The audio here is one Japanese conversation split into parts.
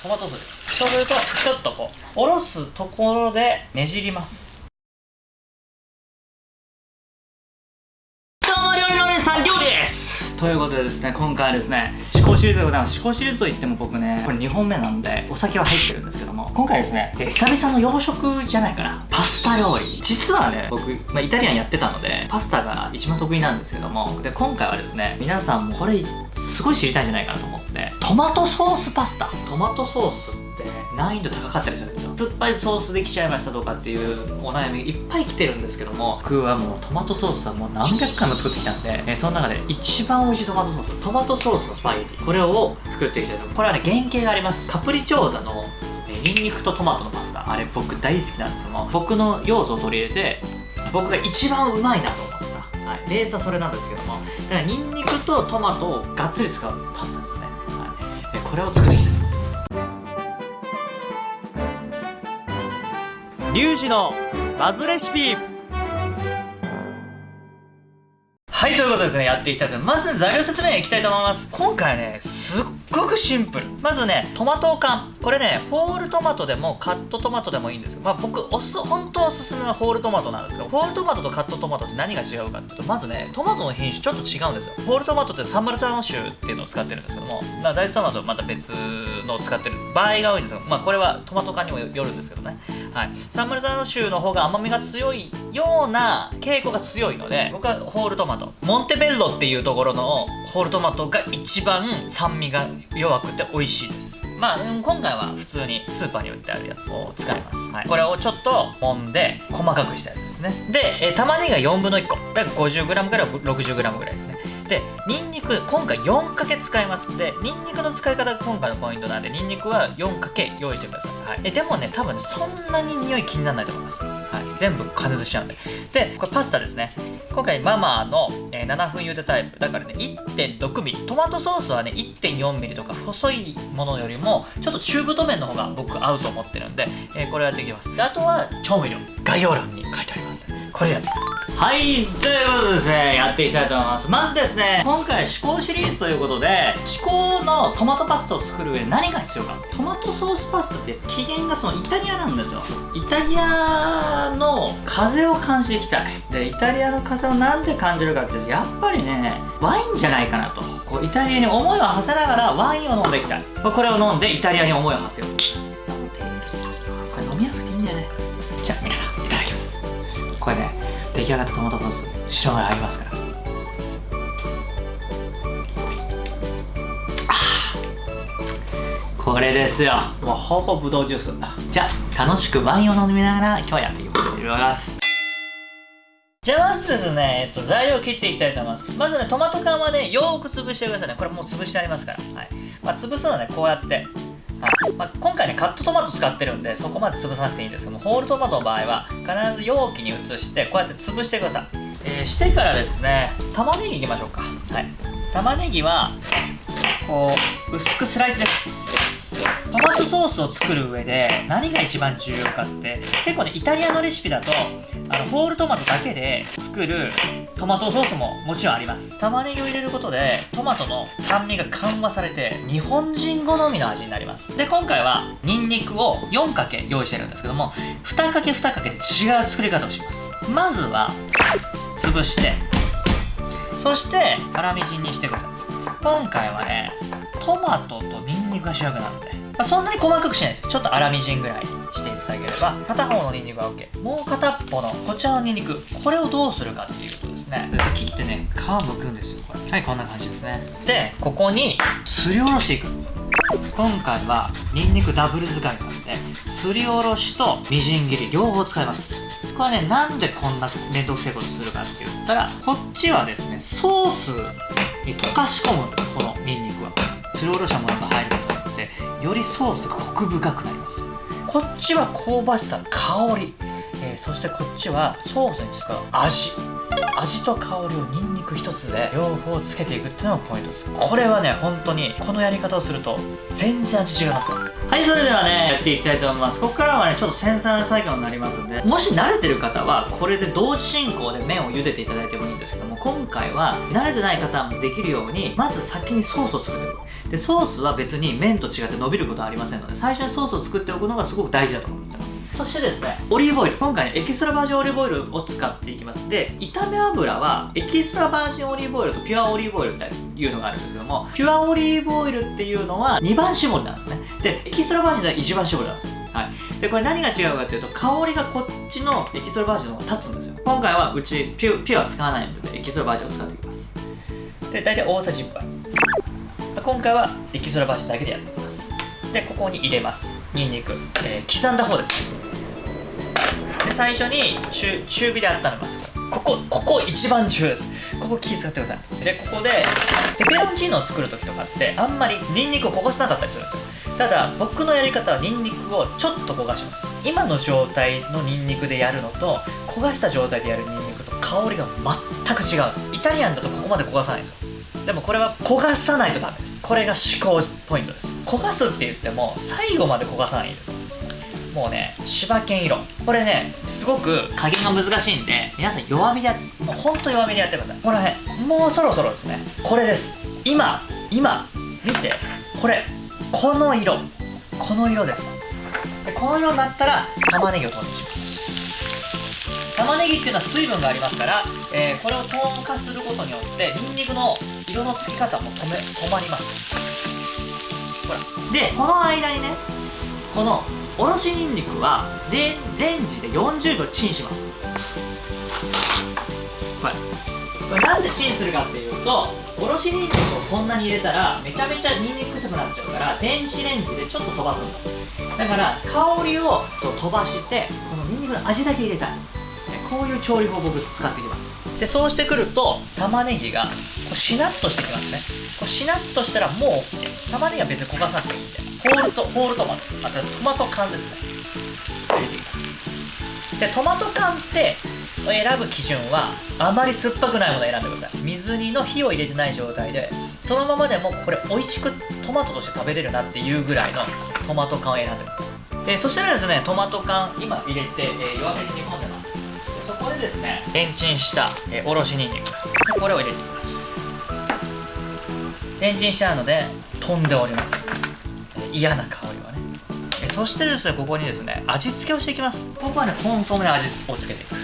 トマト酢そうするとちょっとこうおろすところでねじります。どうも料理のお姉さん料理です。ということでですね今回はですね思考シリーズでございます。思考シリーズといっても僕ねこれ2本目なんでお酒は入ってるんですけども今回ですね久々の洋食じゃないかな。パスタ料理。実はね僕、まあ、イタリアンやってたのでパスタが一番得意なんですけどもで今回はですね皆さんもこれすごい知りたいんじゃないかなと思ってトマトソースパスタ。トマトソースって難易度高かったりするんですよ。酸っぱいソースできちゃいましたとかっていうお悩みいっぱい来てるんですけども僕はもうトマトソースはもう何百回も作ってきたんで、えその中で一番美味しいトマトソーストマトソースのスパゲティ。これを作っていきたいと。これはね原型があります。カプリチョーザのえニンニクとトマトのパスタ。あれ僕大好きなんですけども僕の要素を取り入れて僕が一番うまいなと思った、はい、ベースはそれなんですけども。だからニンニクとトマトをがっつり使うパスタです、これを作っていきたいとリュウジのバズレシピはい、ということでですね、やっていきたいと思います。まずね、材料説明いきたいと思います。今回ね、ごくシンプル。まずね、トマト缶。これね、ホールトマトでもカットトマトでもいいんですけど、まあ僕、おす、本当おすすめはホールトマトなんですけど、ホールトマトとカットトマトって何が違うかっていうと、まずね、トマトの品種ちょっと違うんですよ。ホールトマトってサンマルターノ種っていうのを使ってるんですけども、まあ大豆トマトはまた別のを使ってる場合が多いんですけど、まあこれはトマト缶にもよるんですけどね。はい。サンマルターノ種の方が甘みが強いような傾向が強いので、僕はホールトマト。モンテベッロっていうところのホールトマトが一番酸味が弱くて美味しいです。まあ、うん今回は普通にスーパーに売ってあるやつを使います、はい、これをちょっと揉んで細かくしたやつですね。で、えー玉ねぎが4分の1個。だから 50g から 60g ぐらいですねでニンニク今回4かけ使いますでニンニクの使い方が今回のポイントなんでニンニクは4かけ用意してください、はい、えでもね多分ねそんなに匂い気にならないと思います、はい、全部加熱しちゃうんで。でこれパスタですね。今回ママの、えー7分茹でタイプ。だからね 1.6mm トマトソースはね 1.4mm とか細いものよりもちょっと中太麺の方が僕合うと思ってるんで、えーこれやっていきます。であとは調味料。概要欄に書いてありますね。これやっていきますはいということでですねやっていきたいと思います。まずですね今回思考シリーズということで思考のトマトパスタを作る上何が必要か。トマトソースパスタって起源がそのイタリアなんですよ。イタリアの風を感じていきたい。でイタリアの風をなんで感じるかっていうとやっぱりねワインじゃないかなと。こうイタリアに思いを馳せながらワインを飲んでいきたい。これを飲んでイタリアに思いを馳せようと。出来上がったトマトソース白が入りますから。これですよ。もうほぼブドウジュースじゃあ楽しくワインを飲みながら今日はやっていきます。じゃあまずですね、えっと、材料を切っていきたいと思います。まずねトマト缶はねよーく潰してくださいね。これもう潰してありますから、はい。まあ、潰すのはねこうやってはいまあ、今回ねカットトマト使ってるんでそこまで潰さなくていいんですけどもホールトマトの場合は必ず容器に移してこうやって潰してください、えーしてからですね玉ねぎいきましょうか。はい。玉ねぎはこう薄くスライスです。トマトソースを作る上で何が一番重要かって結構ねイタリアのレシピだとあのホールトマトだけで作るトマトソースももちろんあります。玉ねぎを入れることでトマトの酸味が緩和されて日本人好みの味になります。で今回はニンニクを4かけ用意してるんですけども2かけ2かけで違う作り方をします。まずは潰してそして粗みじんにしてください。今回はねトマトとニンニクが主役なので、まあ、そんなに細かくしないですちょっと粗みじんぐらいにしていただければ片方のニンニクは OK もう片っぽのこちらのニンニクこれをどうするかっていうことですね。で切ってね皮むくんですよこれ。はいこんな感じですね。でここにすりおろしていく。今回はニンニクダブル使いなんですりおろしとみじん切り両方使います。これねなんでこんな面倒くせえことするかって言ったらこっちはですねソースに溶かし込むんですこのニンニクは。すりおろしたものが入ることによってよりソースがコク深くなります。こっちは香ばしさ香り、えーそしてこっちはソースに使う味味と香りをニンニク一つで両方つけていくっていうのがポイントです。これはね本当にこのやり方をすると全然味違いますはいそれではねやっていきたいと思います。ここからはねちょっと繊細な作業になりますんでもし慣れてる方はこれで同時進行で麺を茹でていただいてもいいんですけども今回は慣れてない方もできるようにまず先にソースを作っておく。でソースは別に麺と違って伸びることはありませんので最初にソースを作っておくのがすごく大事だと。思ってますそしてですねオリーブオイル今回エキストラバージンオリーブオイルを使っていきます。で炒め油はエキストラバージンオリーブオイルとピュアオリーブオイルっていうのがあるんですけどもピュアオリーブオイルっていうのは2番搾りなんですね。でエキストラバージンでは1番搾りなんですよ。はい、でこれ何が違うかっていうと香りがこっちのエキストラバージンの方が立つんですよ。今回はうちピュピュア使わないのでエキストラバージンを使っていきます。で大体大さじ1杯。今回はエキストラバージンだけでやっていきます。でここに入れます。ニンニク、えー、刻んだ方です。で最初に中中火で温めます。ここここ一番重要です。ここ気使ってください。でここでペペロンチーノを作る時とかってあんまりニンニクを焦がさなかったりするんですよ。ただ僕のやり方はニンニクをちょっと焦がします。今の状態のニンニクでやるのと焦がした状態でやるニンニクと香りが全く違うんです。イタリアンだとここまで焦がさないんですよ。でもこれは焦がさないとダメです。これが思考ポイントです。焦がすって言っても最後まで焦がさないんですもうね柴犬色。これねすごく加減が難しいんで皆さん弱火でもうほんと弱火でやってください。これねもうそろそろですね。これです。今今見て。これこの色。この色です。でこの色になったら玉ねぎを投入します。玉ねぎっていうのは水分がありますから、えー、これを透過することによってニンニクの色のつき方も止め止まります。でこの間にねこのおろしにんにくはレレンジで40秒チンします。これこれなんでチンするかっていうとおろしにんにくをこんなに入れたらめちゃめちゃにんにく臭くなっちゃうから電子レンジでちょっと飛ばすんだだから香りをと飛ばしてこのにんにくの味だけ入れたい。こういう調理法を僕使っていきます。でそうしてくると玉ねぎがうしなっとしてきますね。こうしなっとしたらもう OK 玉ねぎは別に焦がさなくていいんで。ホールトホールトマトあとトマト缶ですね。でトマト缶って選ぶ基準はあまり酸っぱくないものを選んでください。水煮の火を入れてない状態でそのままでもこれ美味しくトマトとして食べれるなっていうぐらいのトマト缶を選んでください。でそしたらですねトマト缶今入れて、えー、弱火に煮込んでます。でそこでですねレンチンした、えー、おろしにんにくこれを入れていきます。レンチンしてあるので飛んでおります。嫌な香りはね。そしてですねここにですね味付けをしていきます。僕はねコンソメで味をつけていく。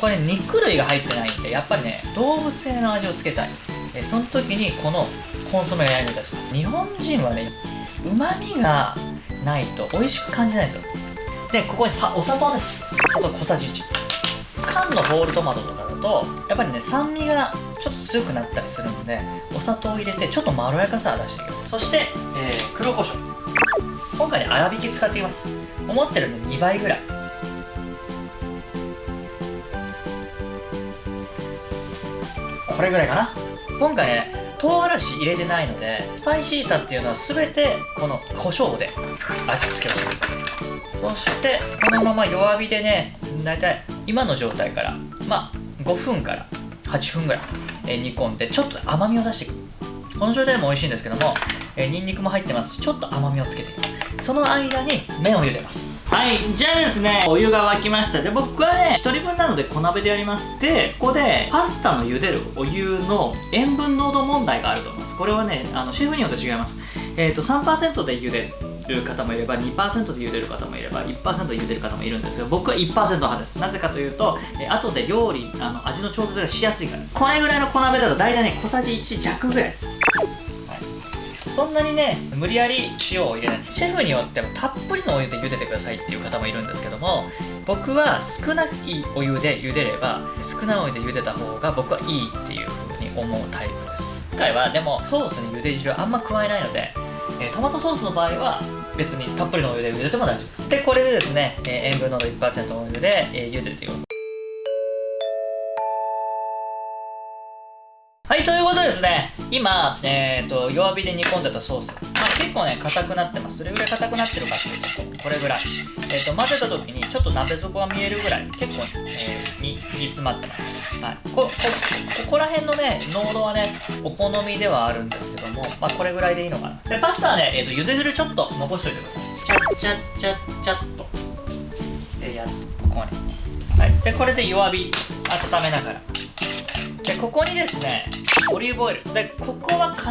これ、ね、肉類が入ってないんでやっぱりね動物性の味をつけたい。その時にこのコンソメが役に立ちます。日本人はねうまみがないと美味しく感じないんですよ。でここにさお砂糖です。砂糖小さじ1缶のホールトマトとかとやっぱりね酸味がちょっと強くなったりするのでお砂糖を入れてちょっとまろやかさを出していきますそして、えー、黒胡椒。今回ね粗挽き使っていきます。思ってるの2倍ぐらい。これぐらいかな。今回ね唐辛子入れてないのでスパイシーさっていうのは全てこの胡椒で味付けをしていきます。そしてこのまま弱火でね大体今の状態からまあ5分から8分ぐらい、え煮込んでちょっと甘みを出していく。この状態でも美味しいんですけども、えー、ニンニクも入ってますしちょっと甘みをつけていく。その間に麺を茹でます。はいじゃあですねお湯が沸きました。で僕はね1人分なので小鍋でやります。でここでパスタの茹でるお湯の塩分濃度問題があると思います。これはねあのシェフによって違います。えっ、ー、と3%で茹でる方もいれば2%で茹でる方もいれば1%で茹でる方もいるんですが僕は1%派です。なぜかというと、え後で料理あの味の調節がしやすいからです。これぐらいの小鍋だと大体ね小さじ1弱ぐらいです。そんなにね無理やり塩を入れない。シェフによってもたっぷりのお湯で茹でてくださいっていう方もいるんですけども僕は少ないお湯で茹でれば少ないお湯で茹でた方が僕はいいっていう風に思うタイプです。今回はでもソースに茹で汁あんま加えないのでえー、トマトソースの場合は別にたっぷりのお湯で茹でても大丈夫でこれでですね、えー、塩分濃度1%のお湯で、えー、茹でていく。はいということでですね今、えー、と弱火で煮込んでたソース、まあ、結構ね硬くなってます。どれぐらい硬くなってるかっていうとこれぐらい、えー、と混ぜた時にちょっと鍋底が見えるぐらい結構、えー、に煮詰まってます、はい、ここここら辺のね濃度はねお好みではあるんですけども、まあ、これぐらいでいいのかな。でパスタはね、えー、と茹で汁ちょっと残しといてください。チャッチャッチャッチャッと。でやここに。はい。でこれで弱火。温めながら。でここにですねオリーブオイル。でここは必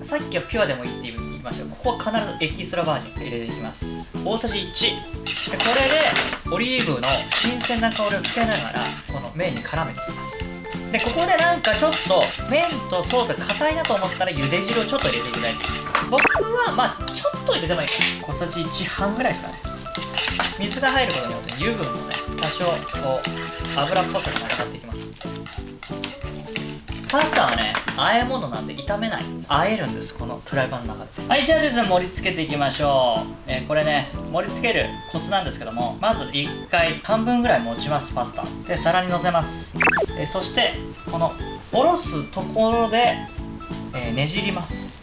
ずさっきはピュアでもいいって言いましたがここは必ずエキストラバージン。入れていきます。大さじ1でこれでオリーブの新鮮な香りをつけながらこの麺に絡めていきます。でここでなんかちょっと麺とソースが硬いなと思ったら茹で汁をちょっと入れていただいて僕はまあちょっと入れてもいい。小さじ1半ぐらいですかね。水が入ることによって油分もね多少こう油っぽさがなくなっていきます。パスタはね和え物なんで炒めない。和えるんですこのフライパンの中で。はいじゃあですね盛り付けていきましょう、えーこれね盛り付けるコツなんですけどもまず1回半分ぐらい持ちますパスタ。で皿にのせます、えーそしてこのおろすところで、えーねじります。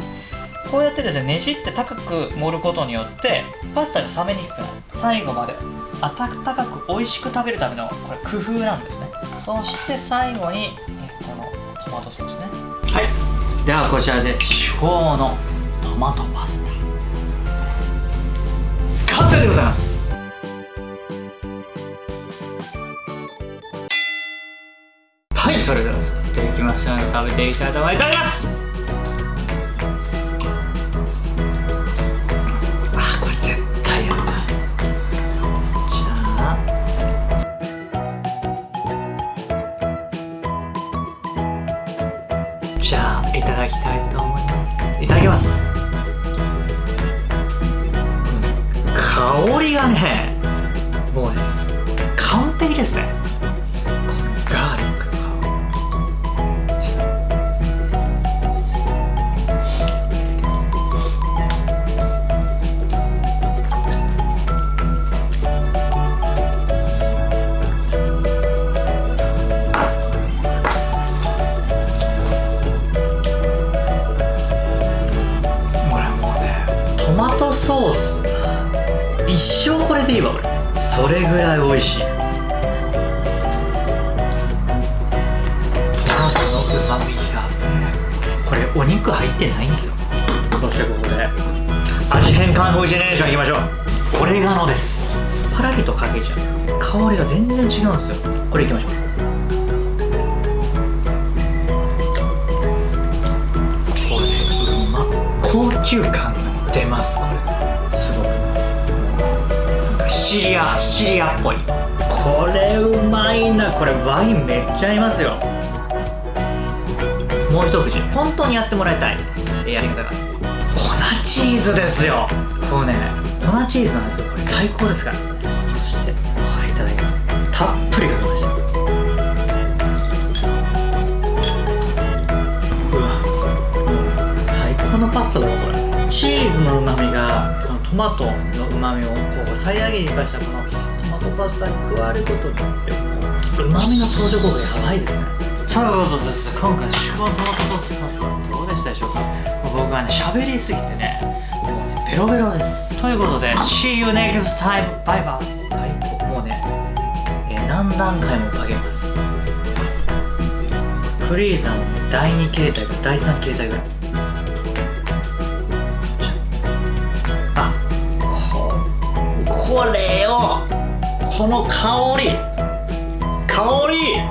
こうやってですねねじって高く盛ることによってパスタが冷めにくくなる。最後まで温かく美味しく食べるためのこれ工夫なんですね。そして最後にこのトマトソースね。はい。ではこちらで至宝のトマトパスタ。完成でございます。はいそれでは作っていきましょう。食べていきたいと思います。香りがねもうね完璧ですね。このガーリックの香り。これもうねトマトソース。一生これでいいわ俺。それぐらい美味しい。トマトのうまみが。これお肉入ってないんですよ。そしてここで？味変カンフージェネレーションいきましょう。オレガノです。パラリとかけちゃう香りが全然違うんですよ。これいきましょう。これうまっ。高級感が出ますこれシチリアシチリアっぽい。これうまいな。これワインめっちゃ合いますよ。もう一口。本当にやってもらいたい。やり方が。粉チーズですよ。こうね。粉チーズなんですよ。これ最高ですから。そしてこれいただきますたっぷりかけました。うわ。最高のパスタだわこれ。チーズのうまみがトマトのうまみをこう最大限に生かしたこのトマトパスタに加わることによってうまみの相乗効果やばいですね。ということです今回シュワトマトパスタどうでしたでしょうか。僕はね喋りすぎてね。もうねベロベロです。ということで See you next time. バイバイ。はいもうね、え何段階もかけます。フリーザの第2形態か第3形態ぐらい。これをこの香り。香り。